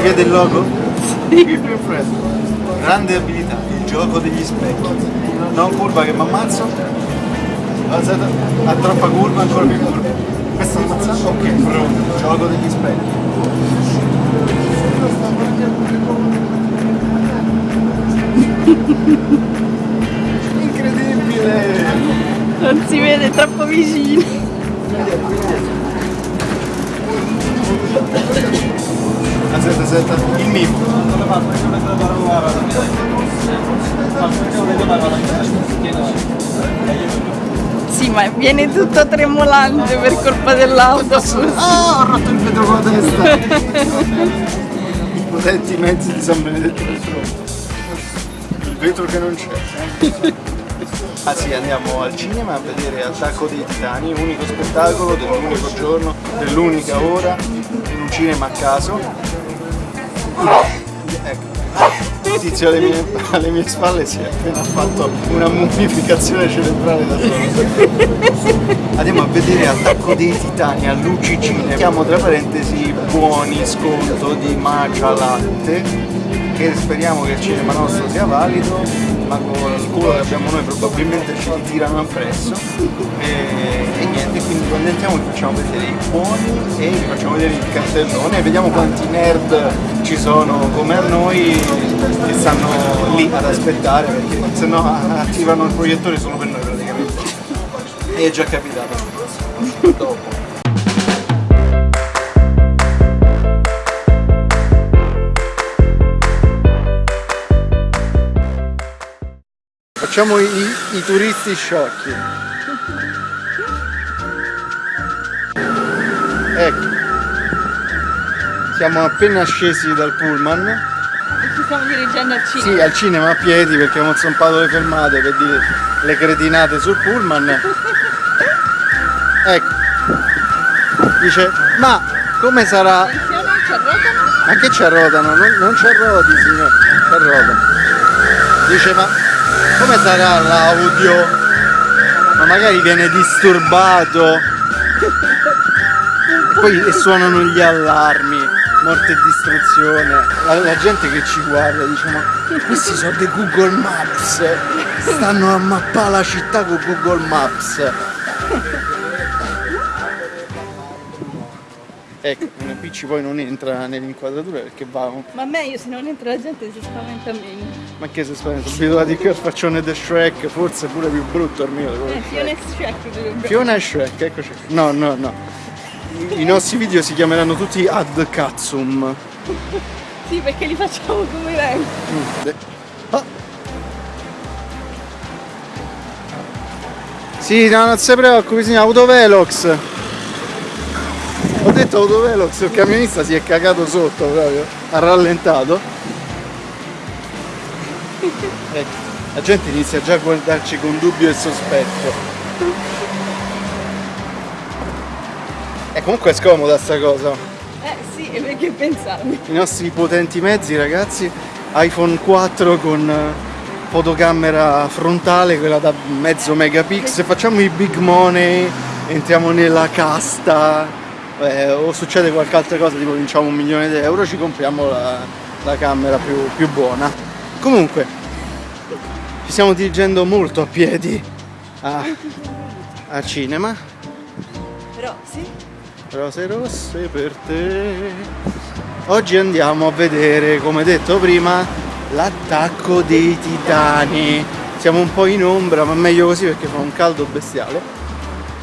Si vede il logo? Sì. Grande abilità, il gioco degli specchi. Non curva che mi ammazzo. Alzata, a troppa curva, ancora più curva. Questo ammazza? Ok, pronto. Gioco degli specchi. Incredibile! Non si vede troppo vicino. Aspetta, il mimo. Sì, ma viene tutto tremolante per colpa dell'autobus. Ah, ho rotto il vetro con la testa! I potenti mezzi di San Benedetto del Tronco. Il vetro che non c'è. Ah sì, andiamo al cinema a vedere Attacco dei Titani, unico spettacolo dell'unico giorno, dell'unica ora, in un cinema a caso. Ecco. Il tizio alle mie, alle mie spalle si è appena fatto una mummificazione cerebrale da solo. Andiamo a vedere Attacco dei Titani all'UCG. Mettiamo tra parentesi buoni sconto di Magia Latte, che speriamo che il cinema nostro sia valido, ma con il culo che abbiamo noi probabilmente ci tirano appresso. E, e niente, quindi quando entriamo vi facciamo vedere i buoni e vi facciamo vedere il cartellone e vediamo quanti nerd ci sono come a noi che stanno lì ad aspettare perché se no attivano il proiettore solo per noi praticamente. E è già capitato. Dopo. Facciamo i, i turisti sciocchi. Ecco. Siamo appena scesi dal pullman. Ci stiamo dirigendo al cinema. Sì, al cinema a piedi perché abbiamo zompato le fermate per dire le cretinate sul pullman. Ecco. Dice, ma come sarà... Ma che ci arrotano? Non, non ci arroti signore, ci arrotano. Dice ma come sarà l'audio? Ma magari viene disturbato. Poi e suonano gli allarmi, morte e distruzione. La, la gente che ci guarda dice ma questi sono dei Google Maps. Stanno a mappare la città con Google Maps. Ecco, una Picci poi non entra nell'inquadratura perché va Ma meglio se non entra la gente si spaventa meno. Ma che si spaventa? Abituati qui al faccione di Shrek, forse pure più brutto il mio. Eh, Fiona e Shrek. Fiona e Shrek, eccoci. No, no, no. I nostri video si chiameranno tutti Ad Katsum. Sì, perché li facciamo come vengono. Ah. Sì, no, non si preoccupi, signor, autovelox. Ho detto autovelox, il camionista si è cagato sotto proprio, ha rallentato. Ecco, la gente inizia già a guardarci con dubbio e sospetto. E comunque è scomoda sta cosa. Eh sì, e perché pensavi? I nostri potenti mezzi ragazzi, iPhone 4 con eh, fotocamera frontale, quella da mezzo megapixel, facciamo i big money, entriamo nella casta, eh, o succede qualche altra cosa, tipo vinciamo un milione di euro, ci compriamo la, la camera più, più buona. Comunque, ci stiamo dirigendo molto a piedi a, a cinema, Però sì. rose rosse per te. Oggi andiamo a vedere, come detto prima, l'attacco dei titani. Siamo un po' in ombra, ma meglio così perché fa un caldo bestiale.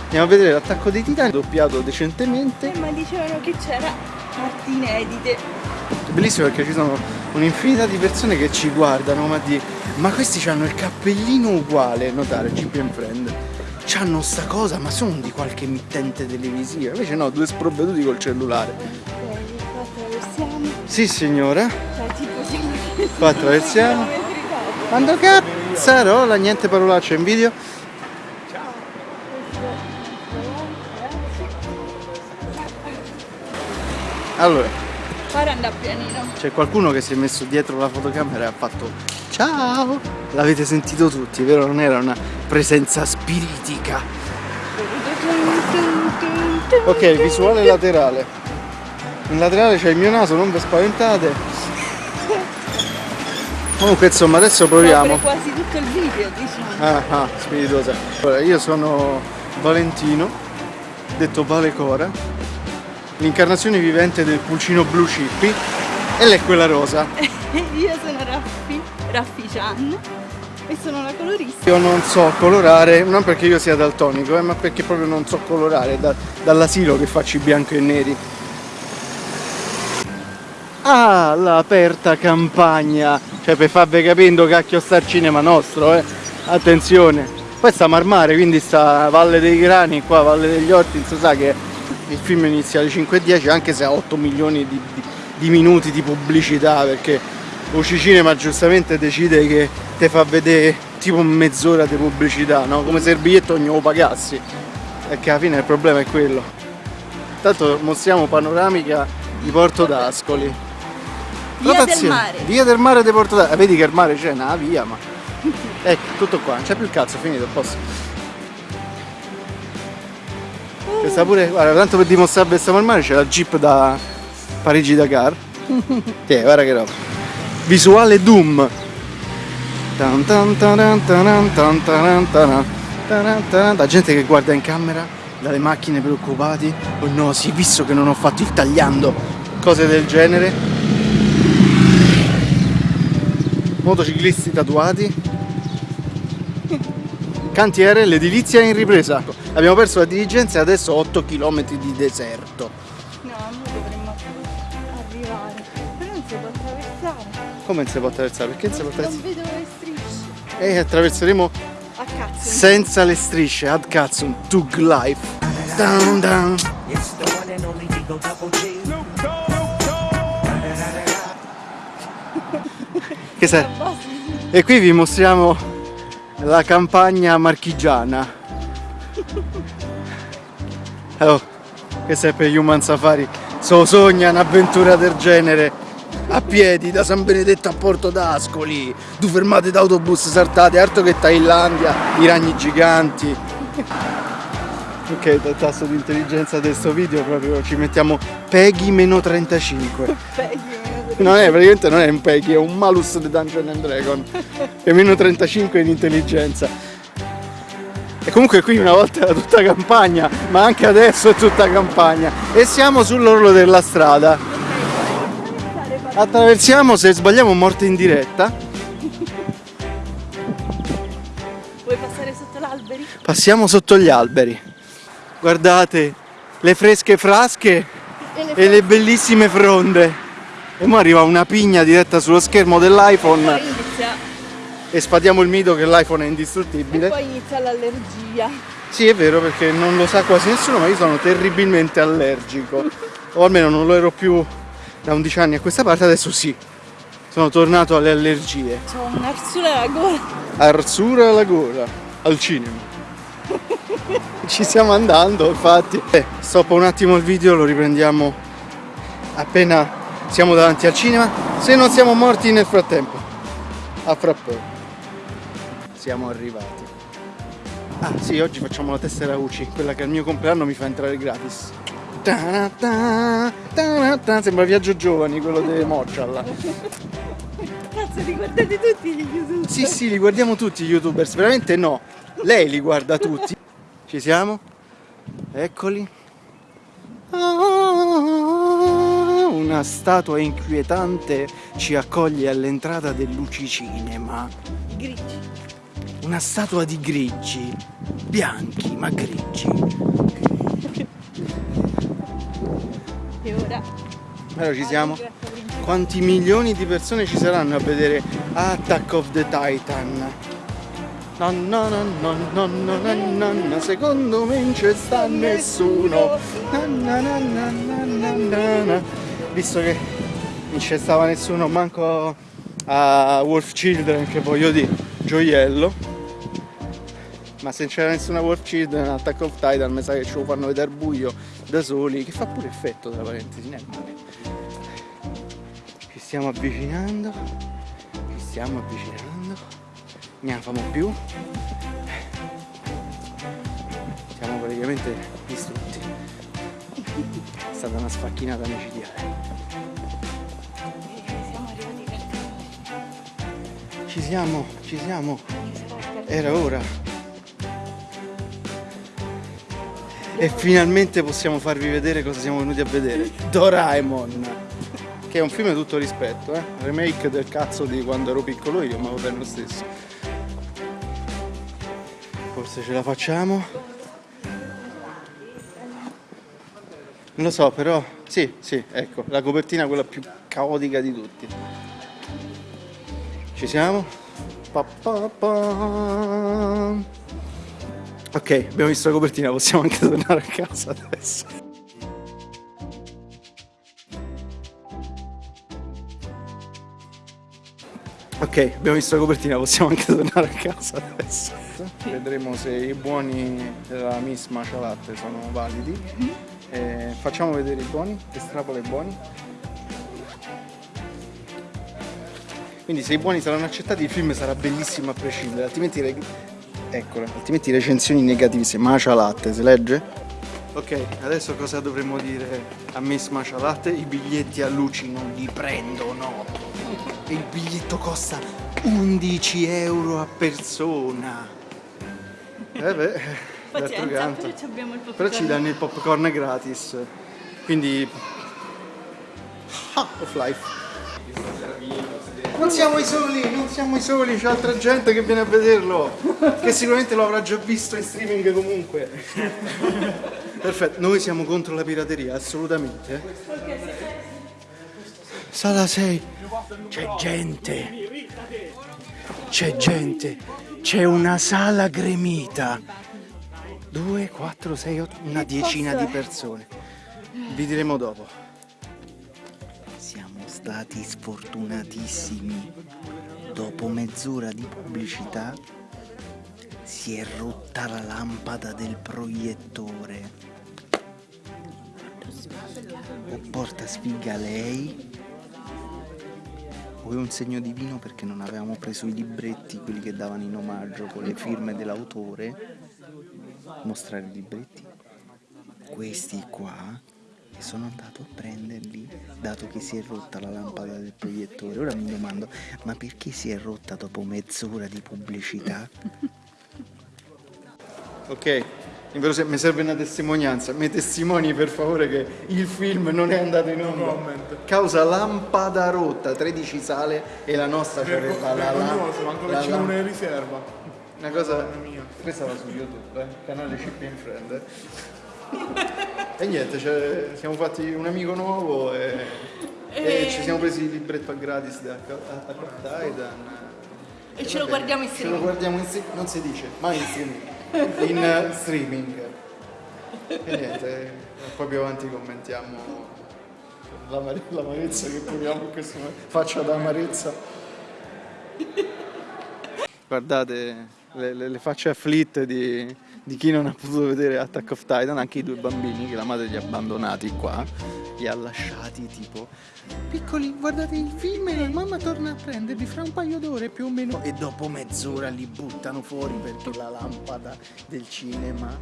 Andiamo a vedere l'attacco dei titani, doppiato decentemente. Eh, ma dicevano che c'era parti inedite. Bellissimo perché ci sono un'infinità di persone che ci guardano, ma di ma questi hanno il cappellino uguale, notare, GPM Friend. C'hanno sta cosa, ma sono di qualche emittente televisiva. Invece no, due sprovveduti col cellulare. Sì signora, qua attraversiamo. Quando cazzarola, niente parolacce in video. Allora, Ora andà pianino. c'è qualcuno che si è messo dietro la fotocamera e ha fatto ciao. L'avete sentito tutti, vero? Non era una presenza spiritica. Ok, visuale laterale. In laterale c'è il mio naso, non vi spaventate. Comunque insomma adesso proviamo. Copre quasi tutto il video, diciamo. Ah, ah, spiritosa. Allora, io sono Valentino, detto Vale Cora, l'incarnazione vivente del pulcino blu Cippi e lei è quella rosa. Io sono Raffi, Raffi Chan e sono una colorista. Io non so colorare, non perché io sia daltonico, eh, ma perché proprio non so colorare, da- dall'asilo che faccio i bianco e neri. Ah, l'aperta campagna! Cioè per farvi capendo cacchio sta il cinema nostro, eh! Attenzione! Poi sta Marmare, quindi sta Valle dei Grani, qua Valle degli Orti, non si sa che il film inizia alle 5.10 anche se ha 8 milioni di, di- di minuti di pubblicità perché Uci Cinema giustamente decide che te fa vedere tipo mezz'ora di pubblicità, no? Come se il biglietto ognuno lo pagassi. Perché alla fine il problema è quello. Intanto mostriamo panoramica di Porto d'Ascoli. Via del Rotazione. mare. Via del mare di Porto d'Ascoli. Vedi che il mare c'è, una via, ma. Ecco, tutto qua, non c'è più il cazzo, finito, a posto. C'è sta pure, guarda, tanto per dimostrare che stiamo al mare c'è la Jeep da Parigi-Dakar. Tiè, guarda che roba. Visuale Doom. La gente che guarda in camera, dalle macchine preoccupati. Oh no, sì, visto che non ho fatto il tagliando, cose del genere. Motociclisti tatuati. Cantiere, l'edilizia è in ripresa. Abbiamo perso la diligenza e adesso 8 km di deserto. No, noi dovremmo arrivare. Però non si può attraversare. Come non si può attraversare? Perché non si può Non attraversare? vedo le strisce. E attraverseremo A cazzo. senza le strisce. Ad cazzo, Tug Life. Down, down. Che sei? E qui vi mostriamo la campagna marchigiana. Oh, questo è per Human Safari. So sogna un'avventura del genere. A piedi da San Benedetto a Porto d'Ascoli. Due fermate d'autobus saltate, altro che Thailandia, i ragni giganti. Ok, il tasso di intelligenza di questo video proprio ci mettiamo Peggy meno 35. Peggy, Non è, praticamente non è un Peggy, è un malus di Dungeon and Dragon. È meno 35 in intelligenza. E comunque qui una volta era tutta campagna, ma anche adesso è tutta campagna. E siamo sull'orlo della strada. Attraversiamo, se sbagliamo morte in diretta. Vuoi passare sotto l'alberi? Passiamo sotto gli alberi. Guardate, le fresche frasche E le e le bellissime fronde. E ora arriva una pigna diretta sullo schermo dell'iPhone e spadiamo il mito che l'iPhone è e indistruttibile. poi inizia l'allergia. Sì, è vero perché non lo sa quasi nessuno, ma io sono terribilmente allergico. O almeno non lo ero più da 11 anni a questa parte, adesso sì. Sono tornato alle allergie. C'ho un'arsura alla gola. Arsura alla gola, al cinema. Ci stiamo andando, infatti. Eh, stoppo un attimo il video, lo riprendiamo appena siamo davanti al cinema. Se non siamo morti nel frattempo. A fra poco. Siamo arrivati. Ah sì, oggi facciamo la tessera UCI, quella che al mio compleanno mi fa entrare gratis. Ta-ra-ta, ta-ra-ta. Sembra Viaggio Giovani, quello di Moccial. Cazzo, li guardate tutti gli YouTube. Sì, sì, li guardiamo tutti gli youtubers, veramente no. Lei li guarda tutti. Ci siamo? Eccoli. Ah, Una statua inquietante ci accoglie all'entrata dell'Uci Cinema. Grigi una statua di grigi, bianchi ma grigi. E ora? Allora ci siamo. Quanti milioni di persone ci saranno a vedere Attack of the Titan? No, no, no, no, no, no, no, no, secondo me non c'è sta nessuno. Na, na, na, na, na, na, na. Visto che non c'è stava nessuno, manco a Wolf Children, che voglio dire, gioiello. Ma se c'era nessuna Wolf Children, Attack of Titan, mi sa che ce lo fanno vedere buio da soli, che fa pure effetto tra parentesi, non è male. Ci stiamo avvicinando, ci stiamo avvicinando, ne famo più. Siamo praticamente distrutti. stata una sfacchinata micidiale. Ci siamo, ci siamo. Era ora. E finalmente possiamo farvi vedere cosa siamo venuti a vedere. Doraemon. Che è un film di tutto rispetto, eh? Remake del cazzo di quando ero piccolo io, ma va bene lo stesso. Forse ce la facciamo. Non lo so, però. Sì, sì, ecco, la copertina quella più caotica di tutti. Ci siamo? Pa, pa, pa. Ok, abbiamo visto la copertina, possiamo anche tornare a casa adesso. Ok, abbiamo visto la copertina, possiamo anche tornare a casa adesso. Vedremo se i buoni della Miss Macia Latte sono validi. Eh, facciamo vedere i buoni, estrapola i buoni. Quindi se i buoni saranno accettati il film sarà bellissimo a prescindere, altrimenti, le... Eccole, altrimenti recensioni negative, Macia Latte, si legge? Ok, adesso cosa dovremmo dire a Miss Macia Latte? I biglietti a luci non li prendono. E il biglietto costa 11 euro a persona. Eh beh, d'altro Pazienza, canto. però ci abbiamo il Però ci danno il popcorn gratis. Quindi. Ah, of life. Non siamo i soli, non siamo i soli, c'è altra gente che viene a vederlo. Che sicuramente lo avrà già visto in streaming comunque. Perfetto, noi siamo contro la pirateria, assolutamente. Sala 6. C'è gente. C'è gente. C'è una sala gremita. 2, 4, 6, 8, una decina di persone. Vi diremo dopo. Stati sfortunatissimi. Dopo mezz'ora di pubblicità si è rotta la lampada del proiettore. O porta sfiga lei o è un segno divino perché non avevamo preso i libretti, quelli che davano in omaggio con le firme dell'autore mostrare i libretti. Questi qua e sono andato a prenderli dato che si è rotta la lampada del proiettore. Ora mi domando, ma perché si è rotta dopo mezz'ora di pubblicità? Ok, mi serve una testimonianza, mi testimoni per favore che il film non è andato in onda. Causa lampada rotta, 13 sale e la nostra c'aveva la, la, Vergognoso, manco che la ci lamp- una riserva. una cosa questa va su YouTube, eh? canale Chip in Friend. Eh. e niente, cioè, siamo fatti un amico nuovo e, e ci siamo presi il libretto a gratis da of Titan. E ce lo guardiamo in Ce lo streaming. guardiamo in streaming, non si dice, mai in streaming. In eh, streaming. E niente, poi più avanti commentiamo l'amare- l'amarezza che proviamo in questo momento. Faccia da amarezza. Guardate le, le- le facce afflitte di, di chi non ha potuto vedere Attack of Titan, anche i due bambini che la madre li ha abbandonati qua, li ha lasciati tipo piccoli, guardate il film e la mamma torna a prenderli fra un paio d'ore più o meno. E dopo mezz'ora li buttano fuori perché la lampada del cinema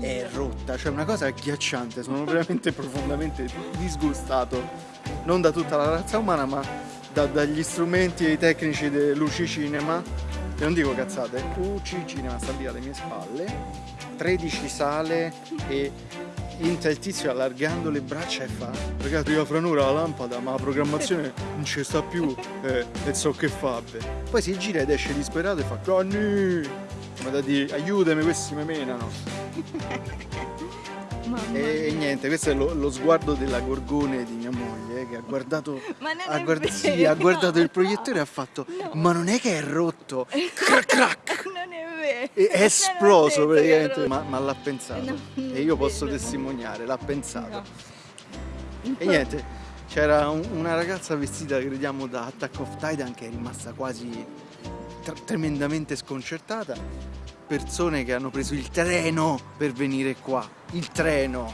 è rotta, cioè una cosa agghiacciante, sono veramente profondamente disgustato, non da tutta la razza umana ma da- dagli strumenti e i tecnici del Luci Cinema, e non dico cazzate, Luci Cinema sta lì alle mie spalle, 13 sale e Inta il tizio allargando le braccia e fa ragazzi arriva fra un'ora la lampada ma la programmazione non ci sta più eh, e so che fa beh." poi si gira ed esce disperato e fa Conny ma da dire aiutami questi mi menano e, e niente, questo è lo, lo sguardo della gorgone di mia moglie che ha guardato, ha guard- sì, ha guardato il proiettore e ha fatto ma non è che è rotto? Crac crac! Non è vero. e è esploso praticamente ma, ma l'ha pensato. No, e io posso testimoniare l'ha pensato. No. e niente c'era un- una ragazza vestita crediamo da Attack of Titan che è rimasta quasi tre- tremendamente sconcertata persone che hanno preso il treno per venire qua il treno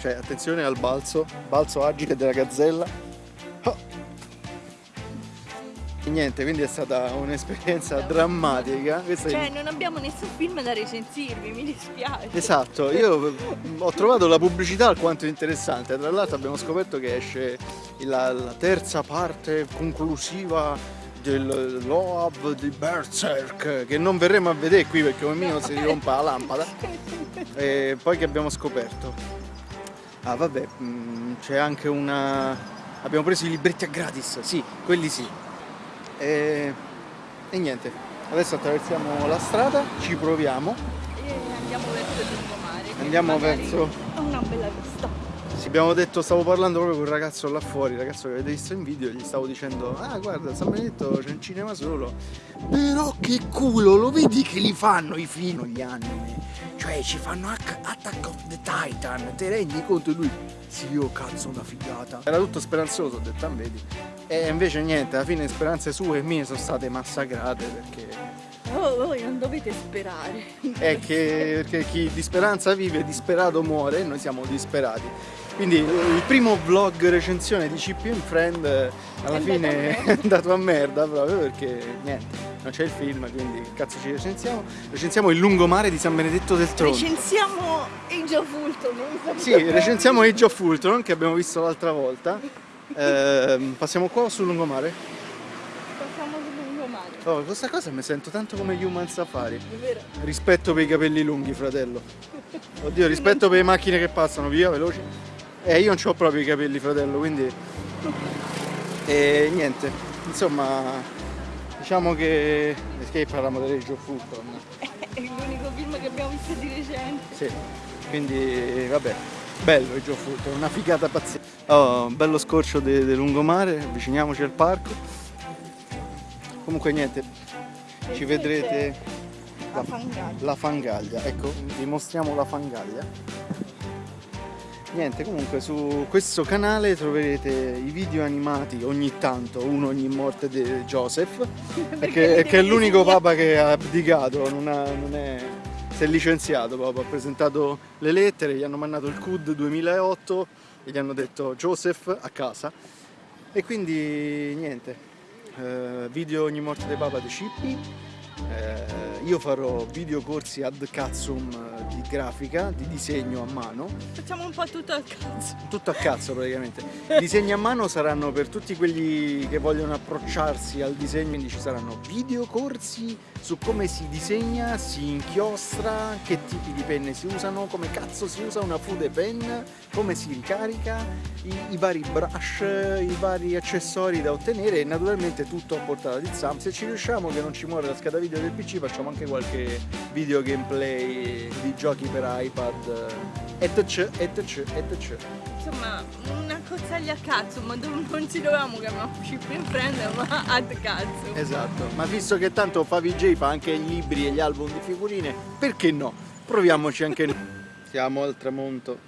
cioè attenzione al balzo balzo agile della gazzella Ah. Niente, quindi è stata un'esperienza drammatica. Questa è- Cioè, non abbiamo nessun film da recensirvi, mi dispiace. Esatto, io ho trovato la pubblicità alquanto interessante, tra l'altro abbiamo scoperto che esce la, la terza parte conclusiva del Loab di Berserk che non verremo a vedere qui perché come minimo si rompa la lampada e poi che abbiamo scoperto ah vabbè mm, c'è anche una abbiamo preso i libretti a gratis sì quelli sì e, e niente adesso attraversiamo la strada ci proviamo E andiamo verso il lungomare. Andiamo verso- una bella vista. Sì, abbiamo detto, stavo parlando proprio con il ragazzo là fuori, il ragazzo che avete visto in video, gli stavo dicendo, ah guarda, San Benedetto c'è un cinema solo. Però che culo, lo vedi che li fanno i film, gli anime? Cioè ci fanno Attack of the Titan, te rendi conto? E lui, sì, oh cazzo, una figata. Era tutto speranzoso, ho detto, ah vedi. E invece niente, alla fine speranze sue e mie sono state massacrate perché... Oh, voi non dovete sperare. è che, perché chi di speranza vive, disperato muore e noi siamo disperati. Quindi il primo vlog recensione di CP Friend eh, alla fine è andato a merda proprio perché niente, non c'è il film, quindi cazzo ci recensiamo? Recensiamo il lungomare di San Benedetto del Tronto. Recensiamo Age of Ultron. Sì, recensiamo Age of Ultron che abbiamo visto l'altra volta. Ehm, passiamo qua o sul lungomare? Passiamo sul lungomare. Oh, questa cosa mi sento tanto come Human Safari. È vero. Rispetto per i capelli lunghi, fratello. Oddio, rispetto per le macchine che passano via, veloci. Eh, io non ho proprio i capelli, fratello, quindi... E niente, insomma, diciamo che... Perché parliamo di Age of Ultron? È l'unico film che abbiamo visto di recente. Sì, quindi vabbè, bello Age of Ultron, una figata pazzesca. Oh, un bello scorcio di di lungomare, avviciniamoci al parco. Comunque niente, ci vedrete La fangata. la fangaglia, ecco, vi mostriamo la fangaglia. Niente, comunque su questo canale troverete i video animati ogni tanto, uno ogni morte di Joseph, perché, che è l'unico papa che ha abdicato, non, ha- non è, si è licenziato proprio, ha presentato le lettere, gli hanno mandato il CUD 2008 e gli hanno detto Joseph a casa. E quindi niente, eh, video ogni morte di papa di Cippi, eh, io farò video corsi ad cazzum eh, di grafica, di disegno a mano, Facciamo un po' tutto al cazzo. tutto a cazzo praticamente. I disegni a mano saranno per tutti quelli che vogliono approcciarsi al disegno, quindi ci saranno video corsi su come si disegna, si inchiostra, che tipi di penne si usano, come cazzo si usa una fude pen, come si ricarica, i, i vari brush, i vari accessori da ottenere e naturalmente tutto a portata di zampa. Se ci riusciamo che non ci muore la scheda video del PC facciamo anche qualche video gameplay di giochi per iPad etc etc etc. Insomma, cozzaglia a cazzo, ma dove non ci dovevamo chiamare chip in prendere, ma ad cazzo. Esatto, ma visto che tanto Favij fa anche i libri e gli album di figurine, perché no? Proviamoci anche noi. Siamo al tramonto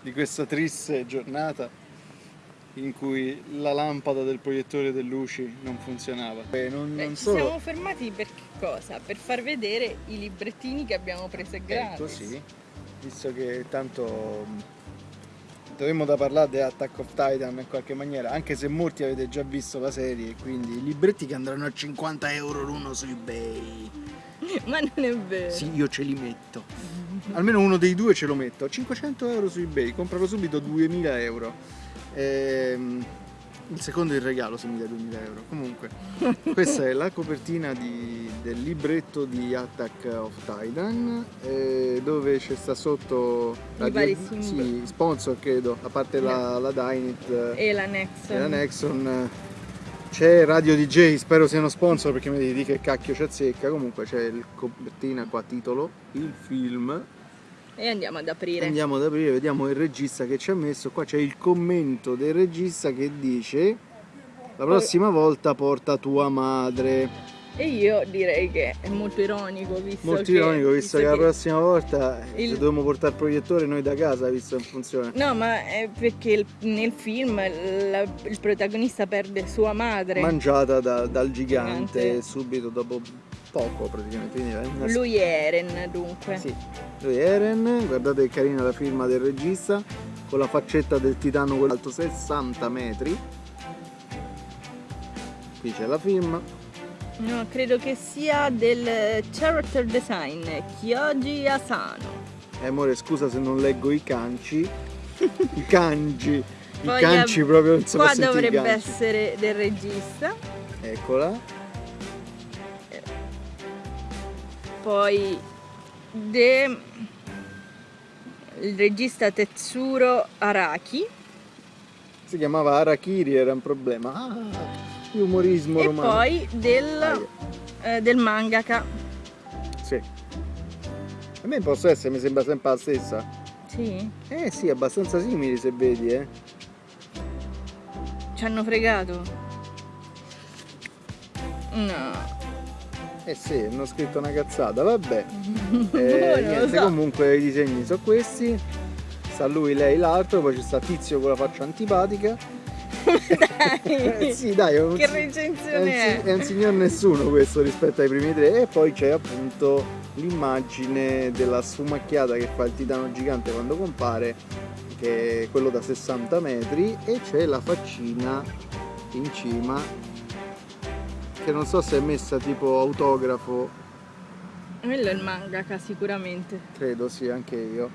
di questa triste giornata in cui la lampada del proiettore del luci non funzionava. E non, Beh, non ci solo... siamo fermati per che cosa? Per far vedere i librettini che abbiamo preso gratis. Ecco sì, visto che tanto dovremmo da parlare di Attack of Titan in qualche maniera, anche se molti avete già visto la serie, quindi i libretti che andranno a 50 euro l'uno su eBay. Ma non è vero. Sì, io ce li metto. Almeno uno dei due ce lo metto. 500 euro su eBay, compralo subito 2000 euro. Ehm, il secondo il regalo se mi dai 2000 euro. Comunque, questa è la copertina di- del libretto di Attack of Titan, eh, dove c'è sta sotto I vari sì, sponsor credo, a parte la, la Dynit eh, E la Nexon. e la Nexon. eh, C'è Radio DJ, spero siano sponsor perché mi devi dire che cacchio ci azzecca. Comunque c'è il copertina qua titolo, il film. E andiamo ad aprire. Andiamo ad aprire, vediamo il regista che ci ha messo. Qua c'è il commento del regista che dice la prossima volta porta tua madre. E io direi che è molto ironico, visto Molto che... ironico, visto che la che- prossima volta il- dobbiamo portare il proiettore noi da casa, visto che funziona. No, ma è perché il- nel film la- il protagonista perde sua madre. Mangiata da- dal gigante Gigante. subito dopo poco praticamente. Una Lui è Eren, dunque. Sì, lui è Eren, guardate che carina la firma del regista, con la faccetta del titano quello alto 60 metri. qui c'è la firma. No, credo che sia del character design Kyoji Asano. E amore, scusa se non leggo i canci. I kanji. I Poi canci ab- proprio non so Qua i dovrebbe essere del regista. Eccola. Poi de... il regista Tetsuro Araki. Si chiamava Arakiri, era un problema. Ah, umorismo E romano. poi del, Aia. eh, del mangaka. Sì. A me posso essere, mi sembra sempre la stessa. Sì, Eh sì, abbastanza simili se vedi, eh. ci hanno fregato. No. Eh sì, hanno scritto una cazzata, vabbè. Eh, niente, so. comunque i disegni sono questi. Sta lui, lei, l'altro, poi c'è sta tizio con la faccia antipatica. Eh Dai. sì, dai, un, Che si- recensione è un, è? è un signor nessuno questo rispetto ai primi tre. E poi c'è appunto l'immagine della sfumacchiata che fa il titano gigante quando compare, che è quello da 60 metri, e c'è la faccina in cima, che non so se è messa tipo autografo Quello è il mangaka sicuramente. credo sì, anche io.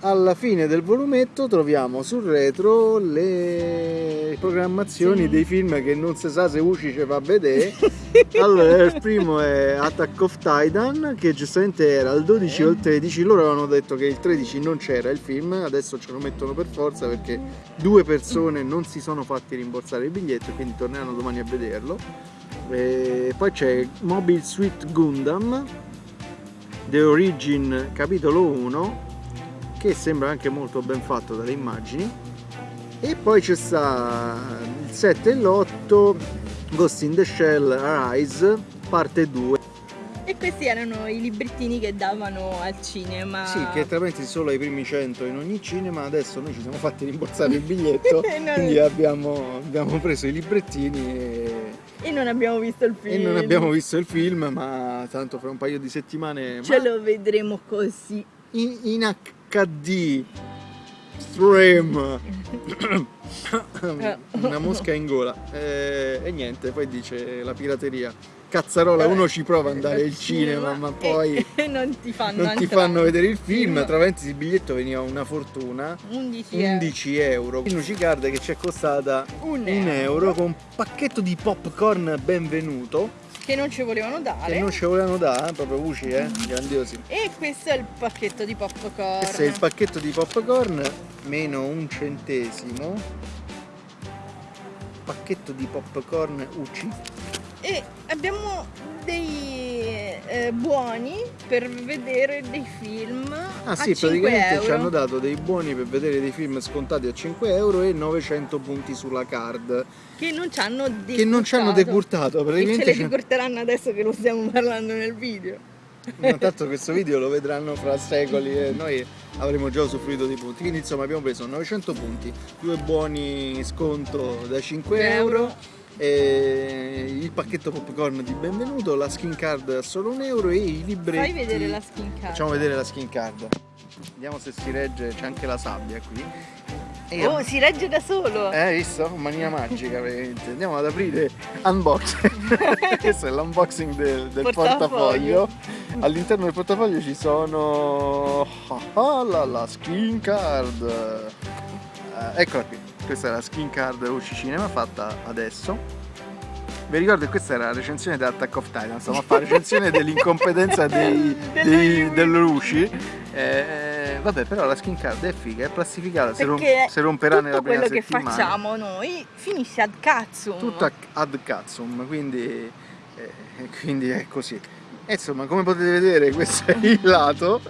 Alla fine del volumetto troviamo sul retro le programmazioni Sì. dei film che non si sa se Uci ci fa vedere. allora, il primo è Attack of Titan, che giustamente era il 12 o il 13. Loro avevano detto che il 13 non c'era il film, adesso ce lo mettono per forza perché due persone non si sono fatti rimborsare il biglietto, quindi torneranno domani a vederlo. E poi c'è Mobile Suit Gundam, The Origin capitolo 1 che sembra anche molto ben fatto dalle immagini. E poi c'è sta il 7 e l'8 Ghost in the Shell Arise parte 2 E questi erano i librettini che davano al cinema. sì che tra parentesi solo ai primi 100 in ogni cinema adesso noi ci siamo fatti rimborsare il biglietto. Non- quindi abbiamo, abbiamo preso i librettini e, E non abbiamo visto il film. e non abbiamo visto il film ma tanto fra un paio di settimane Ce lo vedremo così. in, in HD stream una mosca in gola Eh, e niente poi dice la pirateria cazzarola uno ci prova ad andare al cinema ma poi non ti fanno non ti fanno vedere il film tra parentesi il biglietto veniva una fortuna 11 euro. 11 euro Nuci Card che ci è costata Un un euro. euro con un pacchetto di popcorn benvenuto Che non ci volevano dare. che non ci volevano dare proprio Uci eh grandiosi E questo è il pacchetto di popcorn. Questo è il pacchetto di popcorn, meno un centesimo. Pacchetto di popcorn UC. E abbiamo dei eh, buoni per vedere dei film Ah a sì, 5 praticamente euro. ci hanno dato dei buoni per vedere dei film scontati a 5 euro e 900 punti sulla card. che non ci hanno decurtato. Che non ci hanno decurtato, E ce praticamente. le decurteranno adesso che lo stiamo parlando nel video. No, tanto questo video lo vedranno fra secoli e noi avremo già usufruito dei punti. Quindi insomma abbiamo preso 900 punti, due buoni sconto da 5 euro. Il pacchetto popcorn di benvenuto, la skin card a solo un euro e i libretti. Fai vedere la skin card. Facciamo vedere la skin card. Vediamo se si regge, c'è anche la sabbia qui. E Oh, si regge da solo. eh, visto? Mania magica praticamente. Andiamo ad aprire unboxing. Questo è l'unboxing del, del Portafoglio. portafoglio. All'interno del portafoglio ci sono ah, la, la skin card. Eh, eccola qui. Questa è la skin card UC Cinema fatta adesso. Vi ricordo che questa era la recensione di Attack of Titan, stiamo a fare recensione dell'incompetenza dei, dei, dell'Uci. Eh, vabbè, però la skin card è figa, è plastificata, si, rom- si romperà tutto nella prima quello che settimana. facciamo noi finisce ad cazzo. Tutto ad cazzum, quindi, eh, quindi è così. E insomma, come potete vedere, questo è il lato.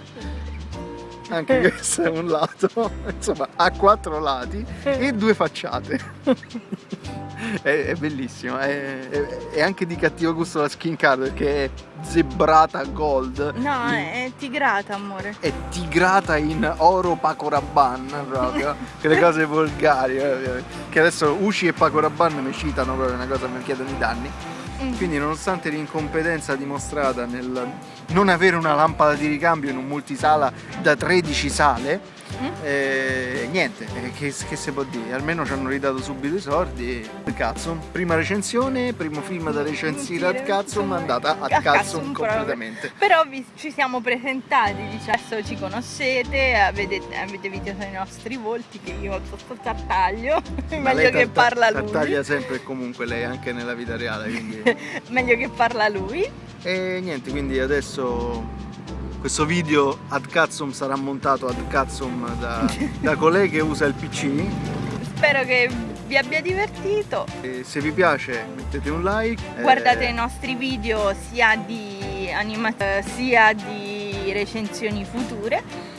Anche questo è un lato, insomma, ha quattro lati e due facciate. è, è bellissimo, è, è- è anche di cattivo gusto la skin card perché è zebrata gold. No, in- è tigrata, amore. è tigrata in oro Paco Rabanne proprio, quelle cose volgari, eh, che adesso Uci e Paco Rabanne mi citano proprio una cosa mi chiedono i danni. Mm. Quindi nonostante l'incompetenza dimostrata nel non avere una lampada di ricambio in un multisala da 13 sale, E niente, eh, che, che si può dire? Almeno ci hanno ridato subito i soldi. Cazzo, prima recensione, primo film da recensire ad cazzo, ma è andata A cazzo completamente. Però vi- ci siamo presentati, dice, adesso ci conoscete, avete, avete visto i nostri volti che io sotto tartaglio, meglio che parla lui. Tartaglia sempre e comunque lei anche nella vita reale, quindi... meglio che parla lui. E niente, quindi adesso questo video ad cazzum sarà montato ad cazzum da, da colei che usa il PC. Spero che vi abbia divertito. E se vi piace mettete un like. Guardate eh, i nostri video sia di animazione sia di recensioni future.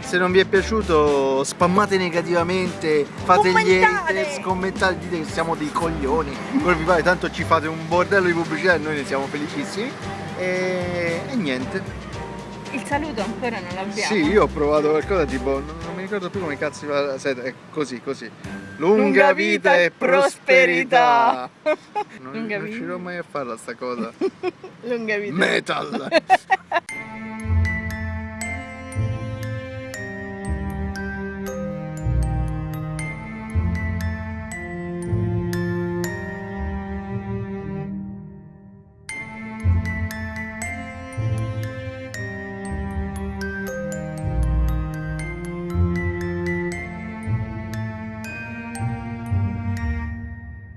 Se non vi è piaciuto spammate negativamente, fate gli haters, commentate, dite che siamo dei coglioni. Quello vi pare, tanto ci fate un bordello di pubblicità e noi ne siamo felicissimi. E, e niente. Il saluto ancora non l'abbiamo. Sì, io ho provato qualcosa tipo, non, non mi ricordo più come cazzo si fa la seta, è così, così. Lunga, Lunga vita, vita e prosperità. prosperità. Non Lunga vita. riuscirò mai a farla sta cosa. Lunga vita. Metal.